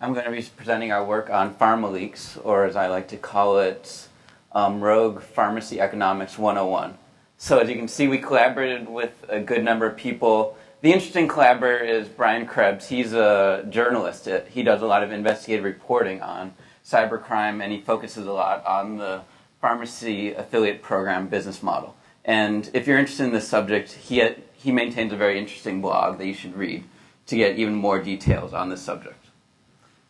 I'm going to be presenting our work on PharmaLeaks, or as I like to call it, um, Rogue Pharmacy Economics 101. So as you can see, we collaborated with a good number of people. The interesting collaborator is Brian Krebs. He's a journalist. He does a lot of investigative reporting on cybercrime, and he focuses a lot on the pharmacy affiliate program business model. And if you're interested in this subject, he, he maintains a very interesting blog that you should read to get even more details on this subject.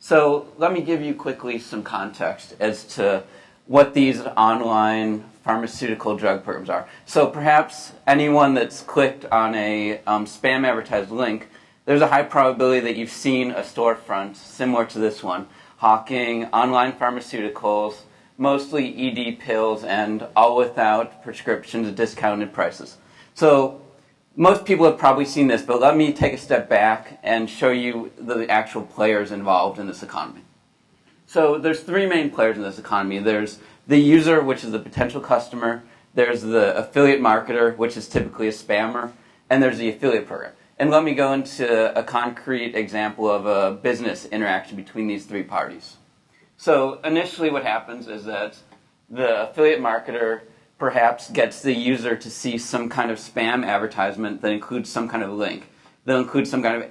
So let me give you quickly some context as to what these online pharmaceutical drug programs are. So perhaps anyone that's clicked on a um, spam advertised link, there's a high probability that you've seen a storefront similar to this one, hawking online pharmaceuticals, mostly ED pills, and all without prescriptions at discounted prices. So most people have probably seen this, but let me take a step back and show you the actual players involved in this economy. So there's three main players in this economy. There's the user, which is the potential customer. There's the affiliate marketer, which is typically a spammer. And there's the affiliate program. And let me go into a concrete example of a business interaction between these three parties. So initially what happens is that the affiliate marketer perhaps gets the user to see some kind of spam advertisement that includes some kind of link. They'll include some kind of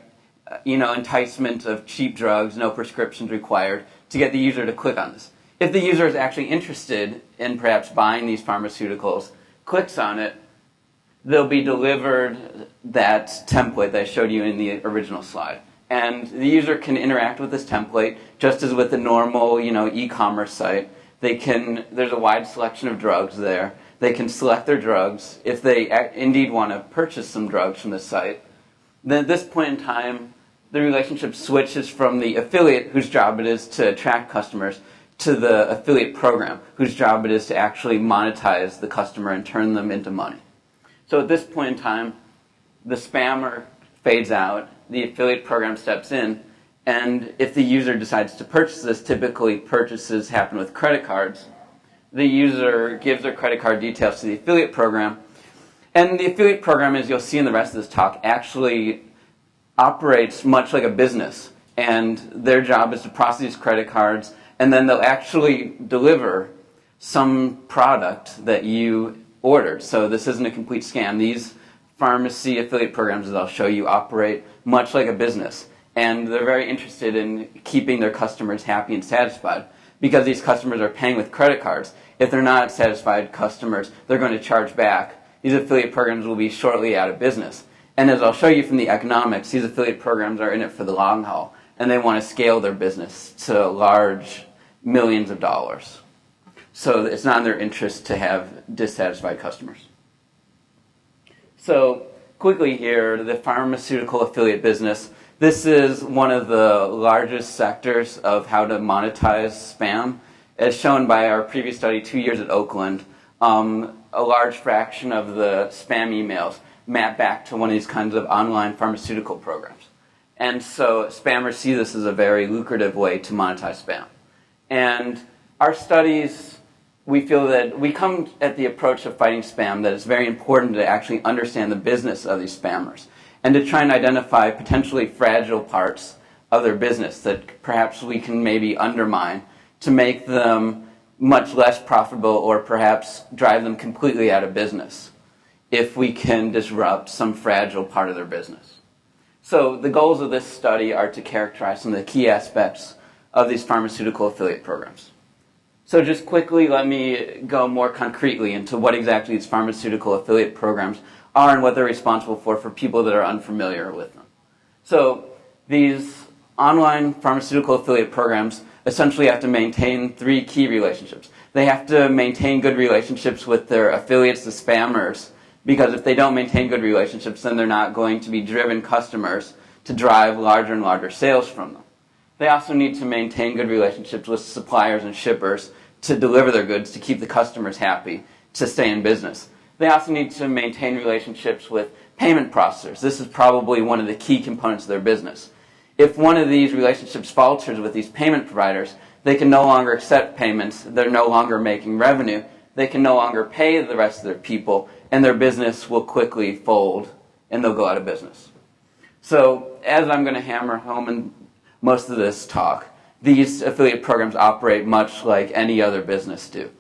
you know, enticement of cheap drugs, no prescriptions required, to get the user to click on this. If the user is actually interested in perhaps buying these pharmaceuticals, clicks on it, they'll be delivered that template that I showed you in the original slide. And the user can interact with this template just as with a normal, you know, e-commerce site. They can, there's a wide selection of drugs there. They can select their drugs. If they indeed want to purchase some drugs from the site, then at this point in time, the relationship switches from the affiliate, whose job it is to attract customers, to the affiliate program, whose job it is to actually monetize the customer and turn them into money. So at this point in time, the spammer fades out, the affiliate program steps in, and if the user decides to purchase this, typically purchases happen with credit cards. The user gives their credit card details to the affiliate program. And the affiliate program, as you'll see in the rest of this talk, actually operates much like a business. And their job is to process these credit cards, and then they'll actually deliver some product that you ordered. So this isn't a complete scam. These pharmacy affiliate programs, as I'll show you, operate much like a business and they're very interested in keeping their customers happy and satisfied because these customers are paying with credit cards. If they're not satisfied customers, they're going to charge back. These affiliate programs will be shortly out of business. And as I'll show you from the economics, these affiliate programs are in it for the long haul, and they want to scale their business to large millions of dollars. So it's not in their interest to have dissatisfied customers. So quickly here, the pharmaceutical affiliate business this is one of the largest sectors of how to monetize spam. As shown by our previous study two years at Oakland, um, a large fraction of the spam emails map back to one of these kinds of online pharmaceutical programs. And so spammers see this as a very lucrative way to monetize spam. And our studies, we feel that we come at the approach of fighting spam that it's very important to actually understand the business of these spammers and to try and identify potentially fragile parts of their business that perhaps we can maybe undermine to make them much less profitable or perhaps drive them completely out of business if we can disrupt some fragile part of their business. So the goals of this study are to characterize some of the key aspects of these pharmaceutical affiliate programs. So just quickly, let me go more concretely into what exactly these pharmaceutical affiliate programs are and what they're responsible for for people that are unfamiliar with them. So these online pharmaceutical affiliate programs essentially have to maintain three key relationships. They have to maintain good relationships with their affiliates, the spammers, because if they don't maintain good relationships, then they're not going to be driven customers to drive larger and larger sales from them. They also need to maintain good relationships with suppliers and shippers to deliver their goods to keep the customers happy, to stay in business. They also need to maintain relationships with payment processors. This is probably one of the key components of their business. If one of these relationships falters with these payment providers, they can no longer accept payments, they're no longer making revenue, they can no longer pay the rest of their people, and their business will quickly fold and they'll go out of business. So, as I'm going to hammer home in most of this talk. These affiliate programs operate much like any other business do.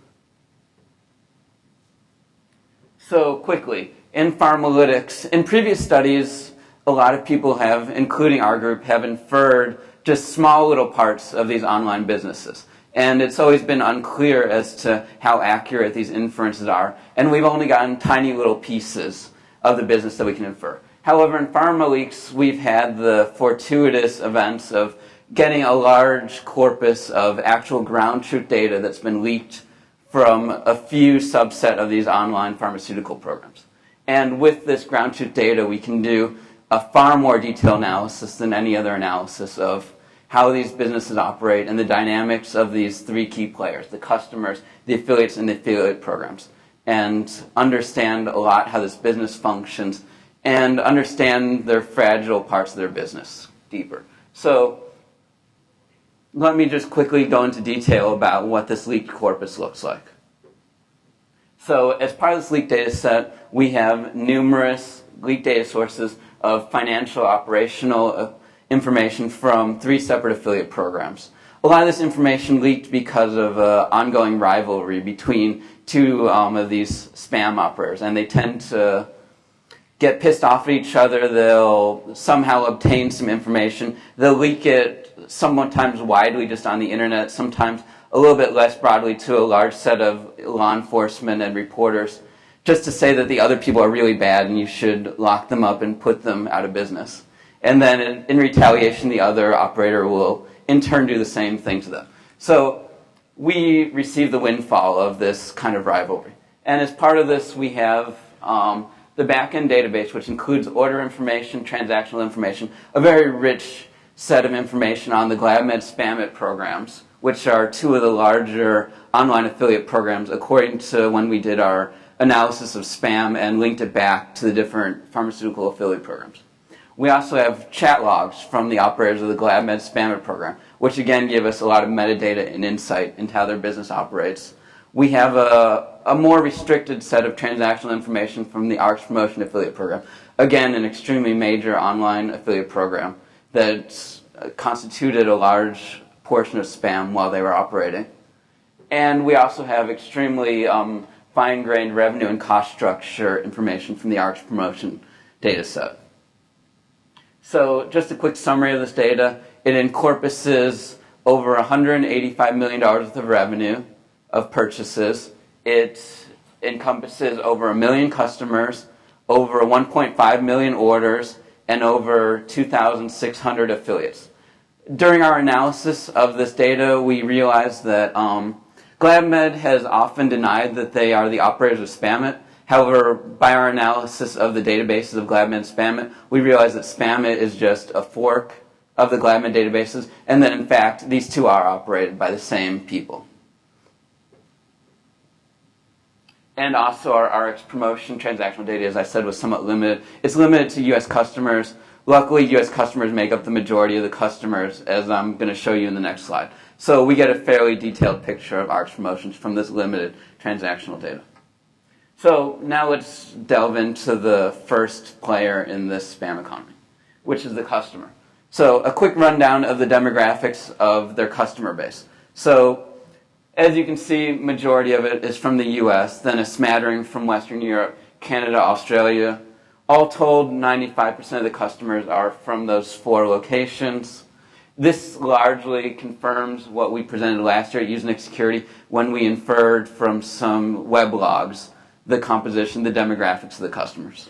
So quickly, in PharmaLeaks, in previous studies, a lot of people have, including our group, have inferred just small little parts of these online businesses. And it's always been unclear as to how accurate these inferences are. And we've only gotten tiny little pieces of the business that we can infer. However, in PharmaLeaks, we've had the fortuitous events of getting a large corpus of actual ground truth data that's been leaked from a few subset of these online pharmaceutical programs. And with this ground truth data, we can do a far more detailed analysis than any other analysis of how these businesses operate and the dynamics of these three key players, the customers, the affiliates, and the affiliate programs, and understand a lot how this business functions and understand their fragile parts of their business deeper. So let me just quickly go into detail about what this leaked corpus looks like. So as part of this leaked data set, we have numerous leaked data sources of financial operational uh, information from three separate affiliate programs. A lot of this information leaked because of uh, ongoing rivalry between two um, of these spam operators, and they tend to get pissed off at each other. They'll somehow obtain some information. They'll leak it sometimes widely just on the internet, sometimes a little bit less broadly to a large set of law enforcement and reporters, just to say that the other people are really bad and you should lock them up and put them out of business. And then in, in retaliation, the other operator will in turn do the same thing to them. So we receive the windfall of this kind of rivalry. And as part of this, we have um, the backend database, which includes order information, transactional information, a very rich set of information on the GlavMed SpamIt programs, which are two of the larger online affiliate programs according to when we did our analysis of spam and linked it back to the different pharmaceutical affiliate programs. We also have chat logs from the operators of the GlavMed SpamIt program, which again give us a lot of metadata and insight into how their business operates. We have a, a more restricted set of transactional information from the Rx Promotion Affiliate Program. Again, an extremely major online affiliate program that constituted a large portion of spam while they were operating. And we also have extremely um, fine-grained revenue and cost structure information from the Rx Promotion data set. So just a quick summary of this data. It encompasses over $185 million worth of revenue of purchases. It encompasses over a million customers, over 1.5 million orders, and over 2,600 affiliates. During our analysis of this data, we realized that um, GlavMed has often denied that they are the operators of SpamIt, However, by our analysis of the databases of GlavMed and SpamIt, we realized that SpamIt is just a fork of the GlavMed databases, and that in fact these two are operated by the same people. And also our Rx promotion transactional data, as I said, was somewhat limited. It's limited to US customers. Luckily, US customers make up the majority of the customers, as I'm going to show you in the next slide. So we get a fairly detailed picture of Rx promotions from this limited transactional data. So now let's delve into the first player in this spam economy, which is the customer. So a quick rundown of the demographics of their customer base. So as you can see, majority of it is from the US, then a smattering from Western Europe, Canada, Australia. All told, 95% of the customers are from those four locations. This largely confirms what we presented last year at Usenix Security when we inferred from some web logs the composition, the demographics of the customers.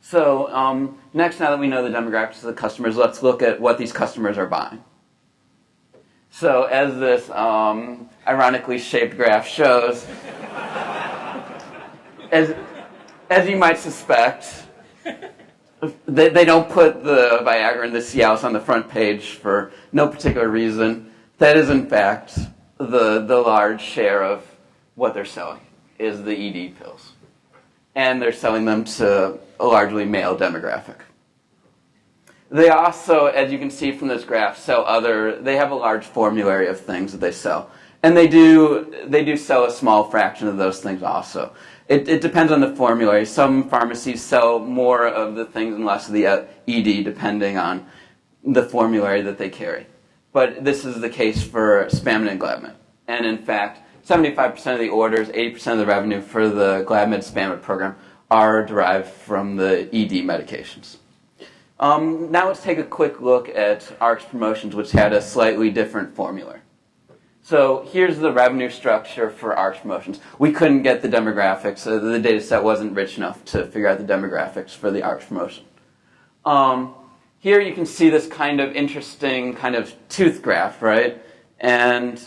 So um, next, now that we know the demographics of the customers, let's look at what these customers are buying. So as this um, ironically shaped graph shows, as, as you might suspect, they, they don't put the Viagra and the Cialis on the front page for no particular reason. That is, in fact, the, the large share of what they're selling is the ED pills. And they're selling them to a largely male demographic. They also, as you can see from this graph, sell other, they have a large formulary of things that they sell. And they do, they do sell a small fraction of those things also. It, it depends on the formulary. Some pharmacies sell more of the things and less of the uh, ED depending on the formulary that they carry. But this is the case for SpamIt and GlavMed. And in fact, 75% of the orders, 80% of the revenue for the GlavMed SpamIt program are derived from the ED medications. Um, now let's take a quick look at Rx Promotions, which had a slightly different formula. So here's the revenue structure for Rx Promotions. We couldn't get the demographics. The data set wasn't rich enough to figure out the demographics for the Rx Promotion. Um, here you can see this kind of interesting kind of tooth graph, right? And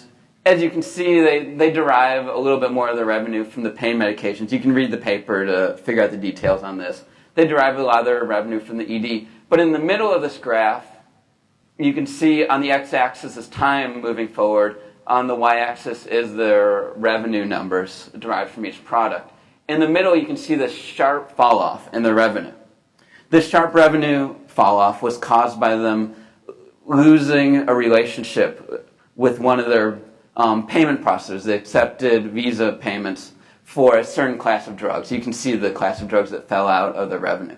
as you can see, they, they derive a little bit more of the revenue from the pain medications. You can read the paper to figure out the details on this. They derive a lot of their revenue from the ED. But in the middle of this graph, you can see on the x-axis is time moving forward. On the y-axis is their revenue numbers derived from each product. In the middle, you can see this sharp fall off in their revenue. This sharp revenue fall off was caused by them losing a relationship with one of their um, payment processors. They accepted Visa payments for a certain class of drugs. You can see the class of drugs that fell out of the revenue.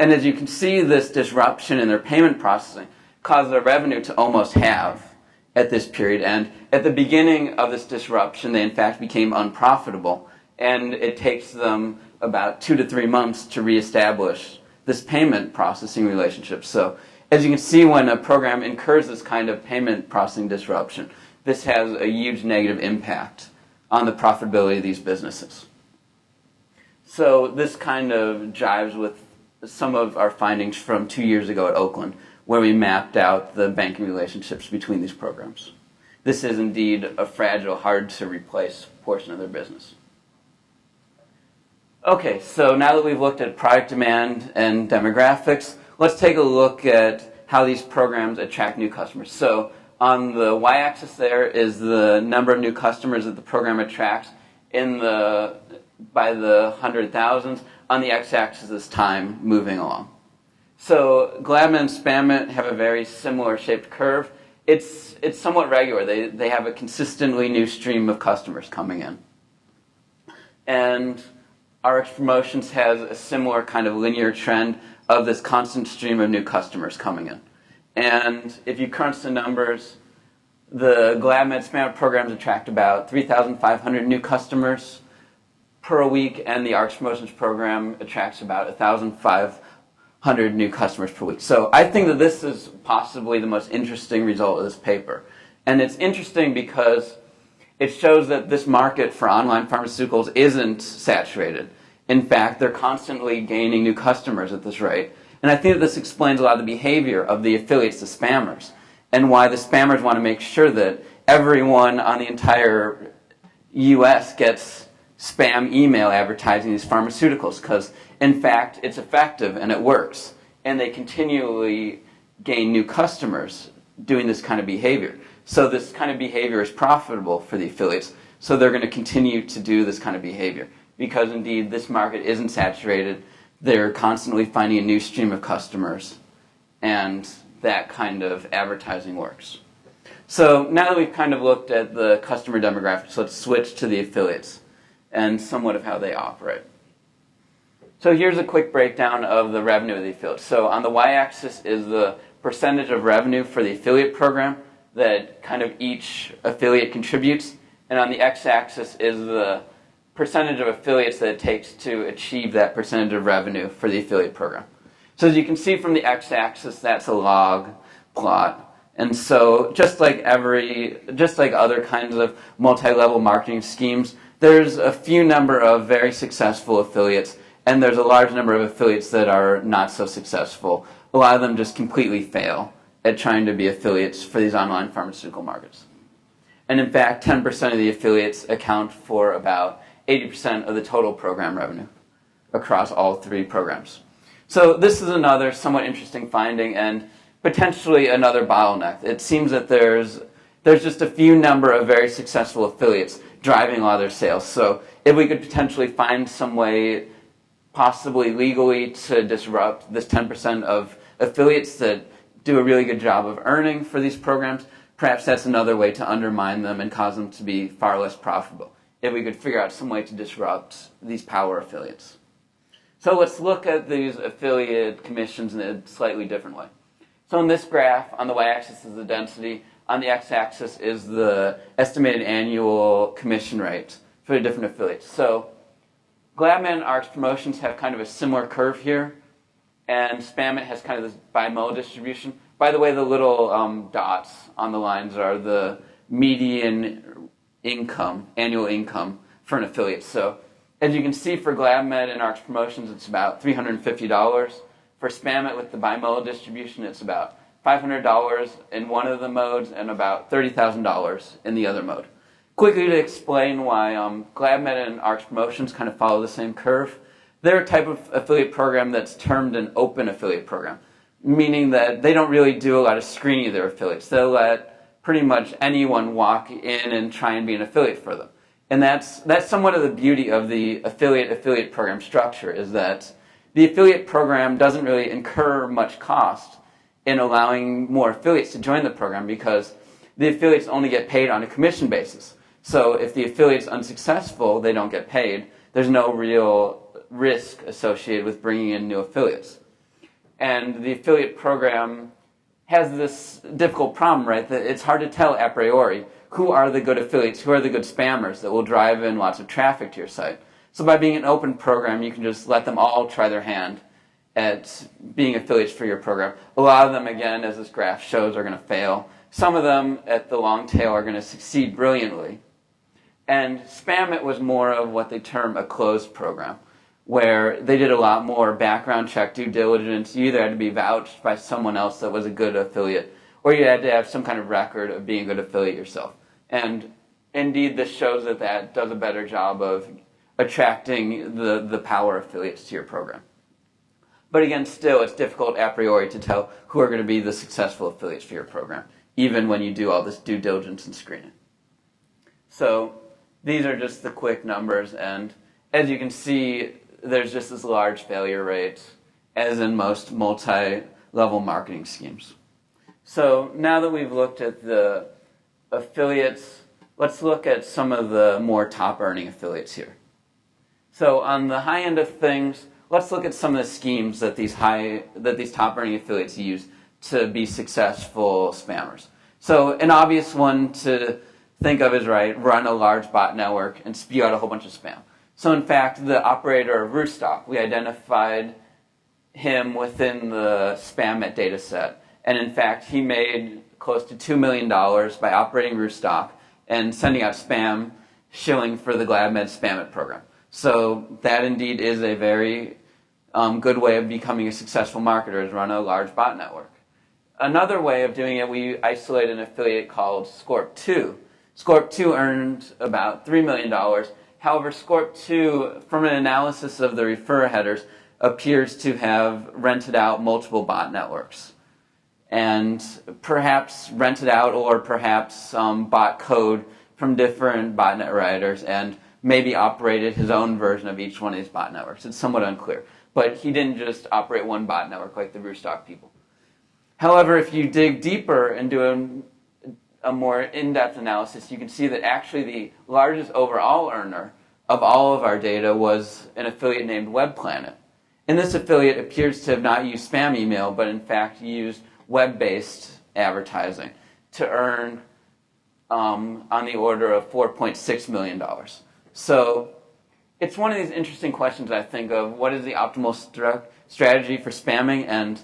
And as you can see, this disruption in their payment processing caused their revenue to almost halve at this period. And at the beginning of this disruption, they in fact became unprofitable. And it takes them about two to three months to reestablish this payment processing relationship. So as you can see, when a program incurs this kind of payment processing disruption, this has a huge negative impact on the profitability of these businesses. So this kind of jives with some of our findings from two years ago at Oakland, where we mapped out the banking relationships between these programs. This is indeed a fragile, hard to replace portion of their business. Okay, so now that we've looked at product demand and demographics, let's take a look at how these programs attract new customers. So on the y-axis there is the number of new customers that the program attracts in the by the hundred thousands on the x-axis is time moving along. So GlavMed and SpamIt have a very similar shaped curve. It's, it's somewhat regular. They, they have a consistently new stream of customers coming in. And Rx Promotions has a similar kind of linear trend of this constant stream of new customers coming in. And if you crunch the numbers, the GlavMed SpamIt programs attract about 3,500 new customers per week, and the Rx Promotions program attracts about 1,500 new customers per week. So I think that this is possibly the most interesting result of this paper. And it's interesting because it shows that this market for online pharmaceuticals isn't saturated. In fact, they're constantly gaining new customers at this rate. And I think that this explains a lot of the behavior of the affiliates, the spammers, and why the spammers want to make sure that everyone on the entire US gets spam email advertising these pharmaceuticals because, in fact, it's effective and it works. And they continually gain new customers doing this kind of behavior. So this kind of behavior is profitable for the affiliates. So they're going to continue to do this kind of behavior because indeed this market isn't saturated. They're constantly finding a new stream of customers and that kind of advertising works. So now that we've kind of looked at the customer demographics, let's switch to the affiliates and somewhat of how they operate. So here's a quick breakdown of the revenue of the affiliate. So on the y-axis is the percentage of revenue for the affiliate program that kind of each affiliate contributes. And on the x-axis is the percentage of affiliates that it takes to achieve that percentage of revenue for the affiliate program. So as you can see from the x-axis, that's a log plot. And so just like every, just like other kinds of multi-level marketing schemes, there's a few number of very successful affiliates, and there's a large number of affiliates that are not so successful. A lot of them just completely fail at trying to be affiliates for these online pharmaceutical markets. And in fact, 10% of the affiliates account for about 80% of the total program revenue across all three programs. So this is another somewhat interesting finding and potentially another bottleneck. It seems that there's, there's just a few number of very successful affiliates driving a lot of their sales. So if we could potentially find some way, possibly legally, to disrupt this 10% of affiliates that do a really good job of earning for these programs, perhaps that's another way to undermine them and cause them to be far less profitable. If we could figure out some way to disrupt these power affiliates. So let's look at these affiliate commissions in a slightly different way. So in this graph, on the y-axis is the density, on the x-axis is the estimated annual commission rate for the different affiliates. So GlavMed and Rx Promotions have kind of a similar curve here, and Spamit has kind of this bimodal distribution. By the way, the little um, dots on the lines are the median income, annual income for an affiliate. So as you can see for GlavMed and Rx Promotions, it's about $350. For Spamit with the bimodal distribution, it's about $500 in one of the modes and about $30,000 in the other mode. Quickly to explain why um, GlavMed and Rx Promotions kind of follow the same curve. They're a type of affiliate program that's termed an open affiliate program, meaning that they don't really do a lot of screening of their affiliates. They'll let pretty much anyone walk in and try and be an affiliate for them. And that's, that's somewhat of the beauty of the affiliate-affiliate program structure is that the affiliate program doesn't really incur much cost in allowing more affiliates to join the program because the affiliates only get paid on a commission basis. So if the affiliate's unsuccessful, they don't get paid. There's no real risk associated with bringing in new affiliates. And the affiliate program has this difficult problem, right? That it's hard to tell a priori who are the good affiliates, who are the good spammers that will drive in lots of traffic to your site. So by being an open program, you can just let them all try their hand at being affiliates for your program. A lot of them, again, as this graph shows, are going to fail. Some of them at the long tail are going to succeed brilliantly. And Spamit was more of what they term a closed program, where they did a lot more background check, due diligence. You either had to be vouched by someone else that was a good affiliate, or you had to have some kind of record of being a good affiliate yourself. And indeed, this shows that that does a better job of attracting the, the power affiliates to your program. But again, still, it's difficult a priori to tell who are going to be the successful affiliates for your program, even when you do all this due diligence and screening. So these are just the quick numbers, and as you can see, there's just this large failure rate, as in most multi-level marketing schemes. So now that we've looked at the affiliates, let's look at some of the more top-earning affiliates here. So on the high end of things, let's look at some of the schemes that these high that these top earning affiliates use to be successful spammers. So an obvious one to think of is right, run a large bot network and spew out a whole bunch of spam. So in fact, the operator of Rustock, we identified him within the Spamit data set. And in fact, he made close to $2 million by operating Rustock and sending out spam shilling for the GlavMed Spamit program. So that indeed is a very um, good way of becoming a successful marketer is run a large bot network. Another way of doing it, we isolate an affiliate called Scorp2. Scorp2 earned about $3 million. However, Scorp2, from an analysis of the referrer headers, appears to have rented out multiple bot networks. And perhaps rented out or perhaps um, bought code from different botnet writers and maybe operated his own version of each one of these bot networks. It's somewhat unclear. But he didn't just operate one bot network like the Rustock people. However, if you dig deeper and do a, a more in-depth analysis, you can see that actually the largest overall earner of all of our data was an affiliate named WebPlanet. And this affiliate appears to have not used spam email, but in fact used web-based advertising to earn um, on the order of $4.6 million. So it's one of these interesting questions I think of what is the optimal strategy for spamming and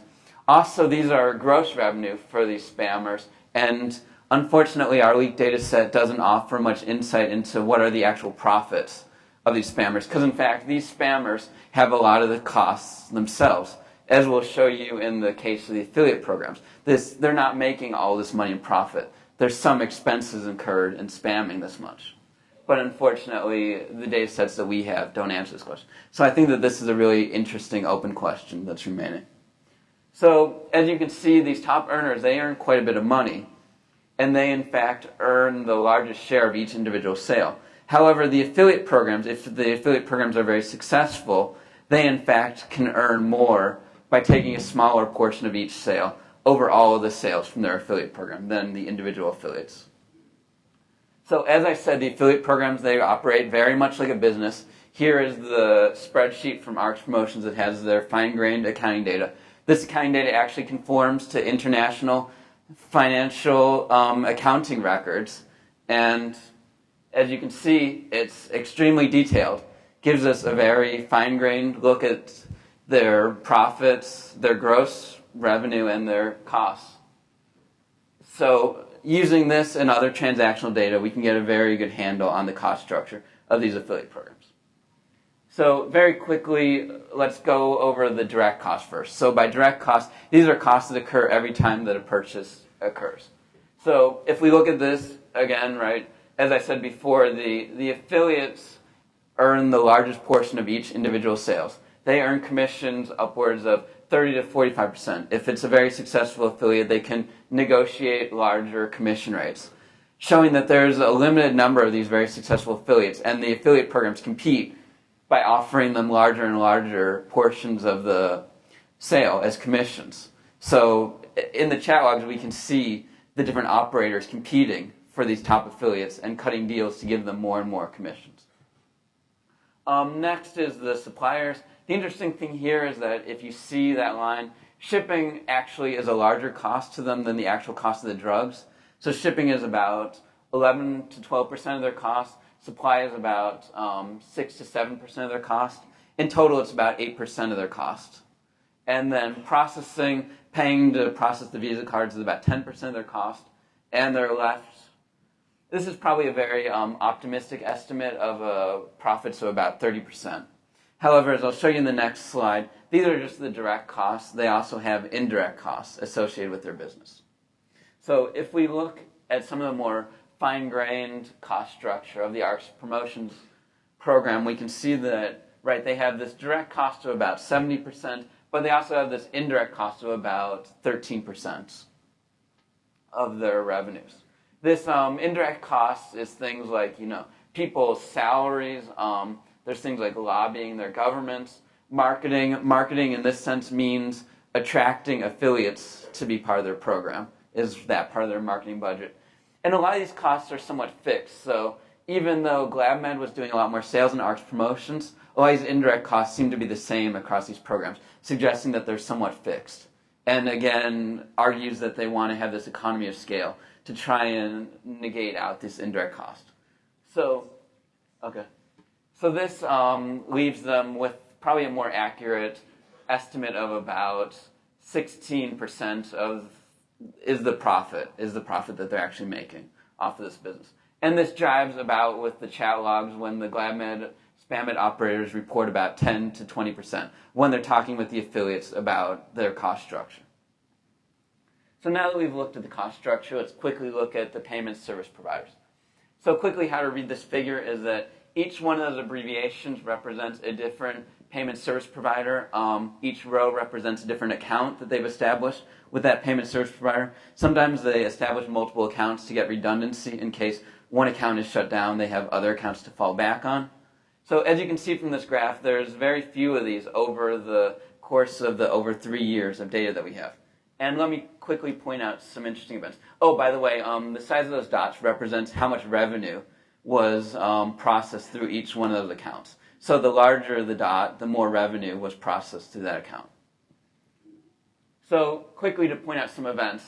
also these are gross revenue for these spammers and unfortunately our leak data set doesn't offer much insight into what are the actual profits of these spammers because in fact these spammers have a lot of the costs themselves as we'll show you in the case of the affiliate programs. This, they're not making all this money in profit. There's some expenses incurred in spamming this much but unfortunately, the data sets that we have don't answer this question. So I think that this is a really interesting open question that's remaining. So as you can see, these top earners, they earn quite a bit of money, and they in fact earn the largest share of each individual sale. However, the affiliate programs, if the affiliate programs are very successful, they in fact can earn more by taking a smaller portion of each sale over all of the sales from their affiliate program than the individual affiliates. So as I said, the affiliate programs, they operate very much like a business. Here is the spreadsheet from Rx Promotions that has their fine-grained accounting data. This accounting data actually conforms to international financial um, accounting records. And as you can see, it's extremely detailed. Gives us a very fine-grained look at their profits, their gross revenue, and their costs. So using this and other transactional data, we can get a very good handle on the cost structure of these affiliate programs. So very quickly, let's go over the direct cost first. So by direct cost, these are costs that occur every time that a purchase occurs. So if we look at this again, right, as I said before, the, the affiliates earn the largest portion of each individual sales. They earn commissions upwards of 30 to 45%. If it's a very successful affiliate, they can negotiate larger commission rates, showing that there's a limited number of these very successful affiliates, and the affiliate programs compete by offering them larger and larger portions of the sale as commissions. So in the chat logs, we can see the different operators competing for these top affiliates and cutting deals to give them more and more commissions. Um, next is the suppliers. The interesting thing here is that if you see that line, shipping actually is a larger cost to them than the actual cost of the drugs. So shipping is about 11 to 12% of their cost. Supply is about um, 6 to 7% of their cost. In total, it's about 8% of their cost. And then processing, paying to process the Visa cards is about 10% of their cost. And they're left, this is probably a very um, optimistic estimate of uh, profits of about 30%. However, as I'll show you in the next slide, these are just the direct costs. They also have indirect costs associated with their business. So if we look at some of the more fine-grained cost structure of the Rx promotions program, we can see that, right, they have this direct cost of about 70%, but they also have this indirect cost of about 13% of their revenues. This um, indirect cost is things like, you know, people's salaries, um, there's things like lobbying their governments, marketing. Marketing in this sense means attracting affiliates to be part of their program, is that part of their marketing budget. And a lot of these costs are somewhat fixed. So even though GlavMed was doing a lot more sales and Rx promotions, a lot of these indirect costs seem to be the same across these programs, suggesting that they're somewhat fixed. And again, argues that they want to have this economy of scale to try and negate out this indirect cost. So, okay. So this um, leaves them with probably a more accurate estimate of about 16% of is the profit, is the profit that they're actually making off of this business. And this jives about with the chat logs when the GlavMed SpamIt operators report about 10 to 20% when they're talking with the affiliates about their cost structure. So now that we've looked at the cost structure, let's quickly look at the payment service providers. So quickly how to read this figure is that each one of those abbreviations represents a different payment service provider. Um, each row represents a different account that they've established with that payment service provider. Sometimes they establish multiple accounts to get redundancy in case one account is shut down, they have other accounts to fall back on. So as you can see from this graph, there's very few of these over the course of the over three years of data that we have. And let me quickly point out some interesting events. Oh, by the way, um, the size of those dots represents how much revenue was um, processed through each one of those accounts. So the larger the dot, the more revenue was processed through that account. So quickly to point out some events.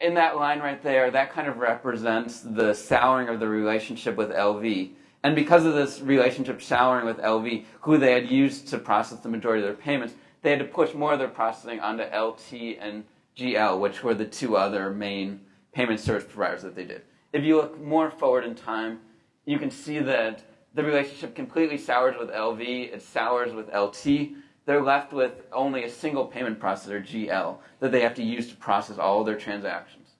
In that line right there, that kind of represents the souring of the relationship with LV. And because of this relationship souring with LV, who they had used to process the majority of their payments, they had to push more of their processing onto LT and GL, which were the two other main payment service providers that they did. If you look more forward in time, you can see that the relationship completely sours with LV, it sours with LT. They're left with only a single payment processor, GL, that they have to use to process all their transactions.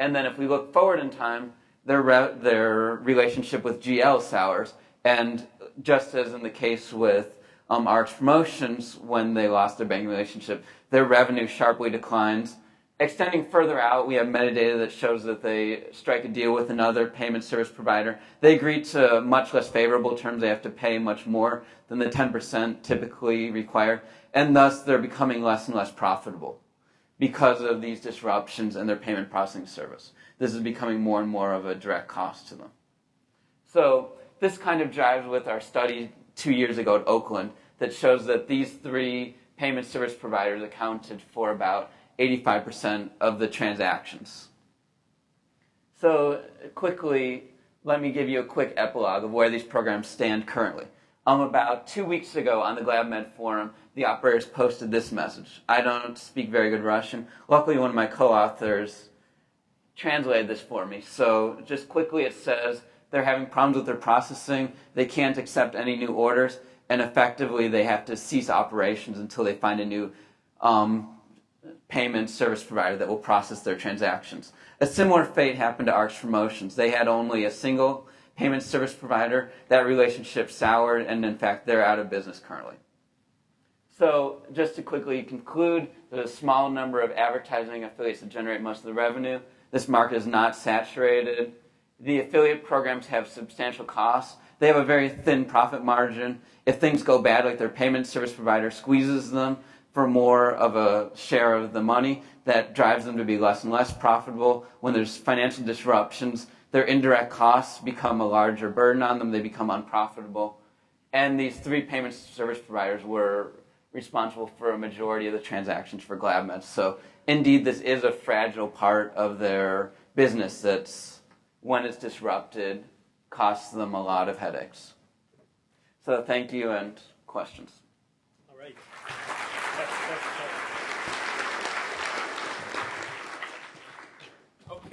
And then if we look forward in time, their, re- their relationship with GL sours, and just as in the case with um, Rx Promotions, when they lost their banking relationship, their revenue sharply declines, Extending further out, we have metadata that shows that they strike a deal with another payment service provider. They agree to much less favorable terms. They have to pay much more than the 10% typically required, and thus they're becoming less and less profitable because of these disruptions in their payment processing service. This is becoming more and more of a direct cost to them. So this kind of jives with our study two years ago at Oakland that shows that these three payment service providers accounted for about 85% of the transactions. So quickly, let me give you a quick epilogue of where these programs stand currently. Um, about two weeks ago on the GlavMed forum, the operators posted this message. I don't speak very good Russian. Luckily, one of my co-authors translated this for me. So just quickly, it says they're having problems with their processing. They can't accept any new orders, and effectively, they have to cease operations until they find a new um, payment service provider that will process their transactions. A similar fate happened to Rx Promotions. They had only a single payment service provider. That relationship soured, and in fact, they're out of business currently. So, just to quickly conclude, there's a small number of advertising affiliates that generate most of the revenue. This market is not saturated. The affiliate programs have substantial costs. They have a very thin profit margin. If things go bad, like their payment service provider squeezes them for more of a share of the money, that drives them to be less and less profitable. When there's financial disruptions, their indirect costs become a larger burden on them. They become unprofitable. And these three payment service providers were responsible for a majority of the transactions for GlavMed. So indeed, this is a fragile part of their business that's, when it's disrupted, costs them a lot of headaches. So thank you and questions. All right.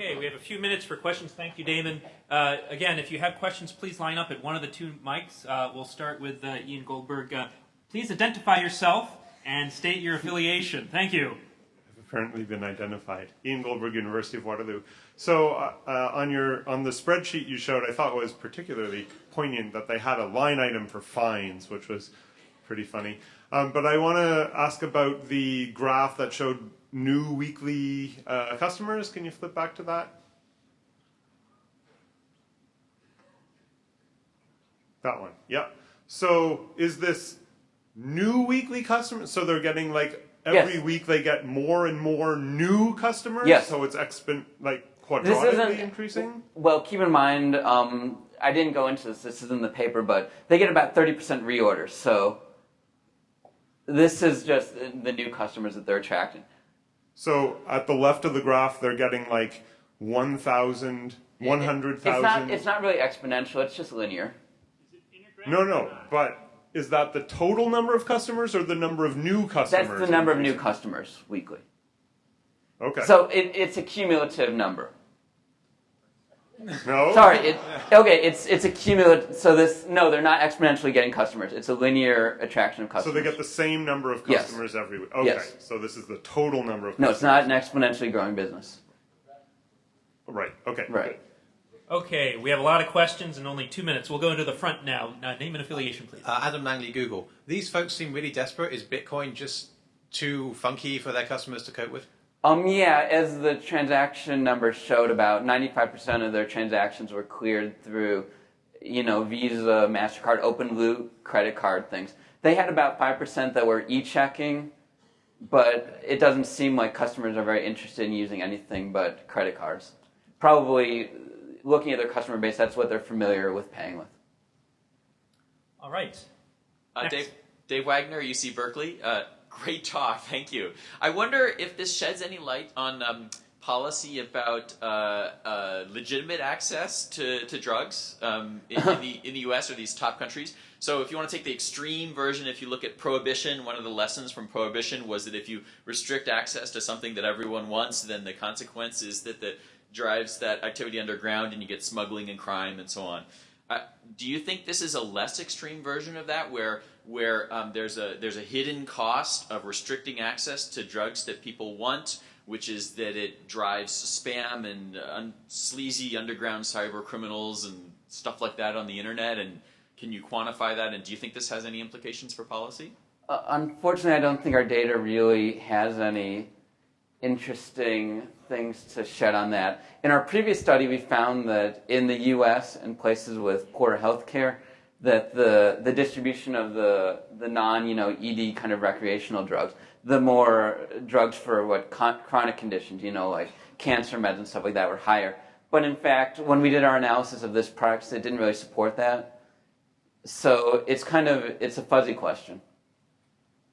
Okay, we have a few minutes for questions. Thank you, Damon. Uh, again, if you have questions, please line up at one of the two mics. Uh, we'll start with uh, Ian Goldberg. Uh, please identify yourself and state your affiliation. Thank you. I've apparently been identified. Ian Goldberg, University of Waterloo. So uh, uh, on your on the spreadsheet you showed, I thought was particularly poignant that they had a line item for fines, which was pretty funny. Um, but I want to ask about the graph that showed new weekly uh, customers. Can you flip back to that? That one. Yep. So is this new weekly customers? So they're getting like every Yes. week they get more and more new customers. Yes. So it's expon like quadratically increasing. Well, keep in mind, um, I didn't go into this. This is in the paper, but they get about thirty percent reorders. So this is just the new customers that they're attracting. So at the left of the graph, they're getting like 1,000, 100,000. It's not. It's not really exponential. It's just linear. No, no, but is that the total number of customers or the number of new customers? That's the number of new customers weekly. Okay. So it, it's a cumulative number. No. Sorry. It, okay. It's it's a cumulative. So this no, they're not exponentially getting customers. It's a linear attraction of customers. So they get the same number of Yes. customers every week. Okay. Yes. So this is the total number of. Customers. No, it's not an exponentially growing business. Right. Okay. Right. Okay, we have a lot of questions and only two minutes. We'll go into the front now. Uh, name and affiliation, please. Uh, Adam Langley, Google. These folks seem really desperate. Is Bitcoin just too funky for their customers to cope with? Um, yeah, as the transaction numbers showed, about 95% of their transactions were cleared through, you know, Visa, MasterCard, open loop, credit card things. They had about 5% that were e-checking, but it doesn't seem like customers are very interested in using anything but credit cards. Probably looking at their customer base, that's what they're familiar with paying with. All right. Uh, Dave, Dave Wagner, UC Berkeley. Uh, great talk, thank you. I wonder if this sheds any light on um, policy about uh, uh, legitimate access to, to drugs um, in, in, the, in the U.S. or these top countries. So, if you want to take the extreme version, if you look at prohibition, one of the lessons from prohibition was that if you restrict access to something that everyone wants, then the consequence is that the drives that activity underground and you get smuggling and crime and so on. Uh, do you think this is a less extreme version of that, where where um, there's a there's a hidden cost of restricting access to drugs that people want, which is that it drives spam and uh, un- sleazy underground cyber criminals and stuff like that on the internet? And can you quantify that? And do you think this has any implications for policy? Uh, unfortunately, I don't think our data really has any interesting things to shed on that. In our previous study, we found that in the U.S. and places with poor health care, that the, the distribution of the, the non, you know, ED kind of recreational drugs, the more drugs for what con- chronic conditions, you know, like cancer meds and stuff like that were higher. But in fact, when we did our analysis of this product, it didn't really support that. So it's kind of, it's a fuzzy question.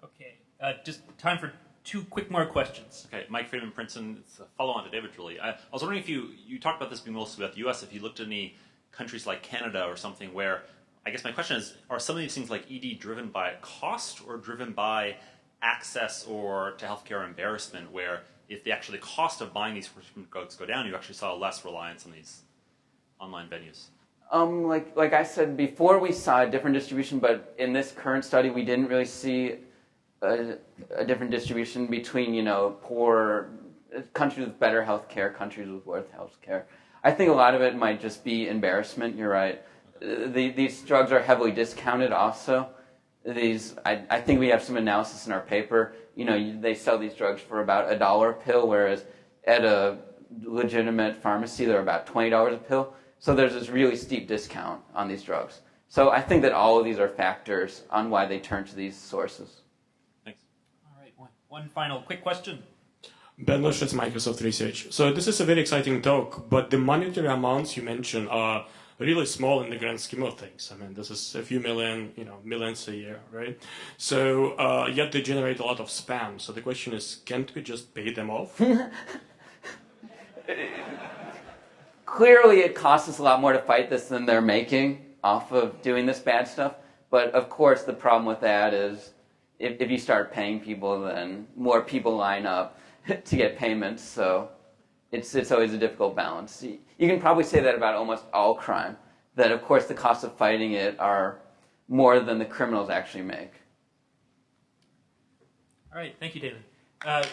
Okay. Uh, just time for two quick more questions. Okay, Mike Freedman, Princeton. It's a follow-on to David, really. I, I was wondering if you you talked about this being mostly about the U.S. If you looked at any countries like Canada or something, where I guess my question is: Are some of these things like ED driven by cost or driven by access or to healthcare embarrassment? Where if the actually cost of buying these prescription drugs go down, you actually saw less reliance on these online venues. Um, like like I said before, we saw a different distribution, but in this current study, we didn't really see a, a different distribution between you know poor countries with better health care, countries with worse health care. I think a lot of it might just be embarrassment. You're right. The, these drugs are heavily discounted. Also, these I, I think we have some analysis in our paper. You know, they sell these drugs for about a dollar a pill, whereas at a legitimate pharmacy they're about twenty dollars a pill. So there's this really steep discount on these drugs. So I think that all of these are factors on why they turn to these sources. Thanks. All right, one, one final quick question. Ben Livshits, Microsoft Research. So this is a very exciting talk, but the monetary amounts you mentioned are really small in the grand scheme of things. I mean, this is a few million, you know, millions a year, right? So uh, yet they generate a lot of spam. So the question is, can't we just pay them off? Clearly, it costs us a lot more to fight this than they're making off of doing this bad stuff. But of course, the problem with that is if, if you start paying people, then more people line up to get payments. So it's, it's always a difficult balance. You can probably say that about almost all crime, that of course the costs of fighting it are more than the criminals actually make. All right, thank you, David. Uh,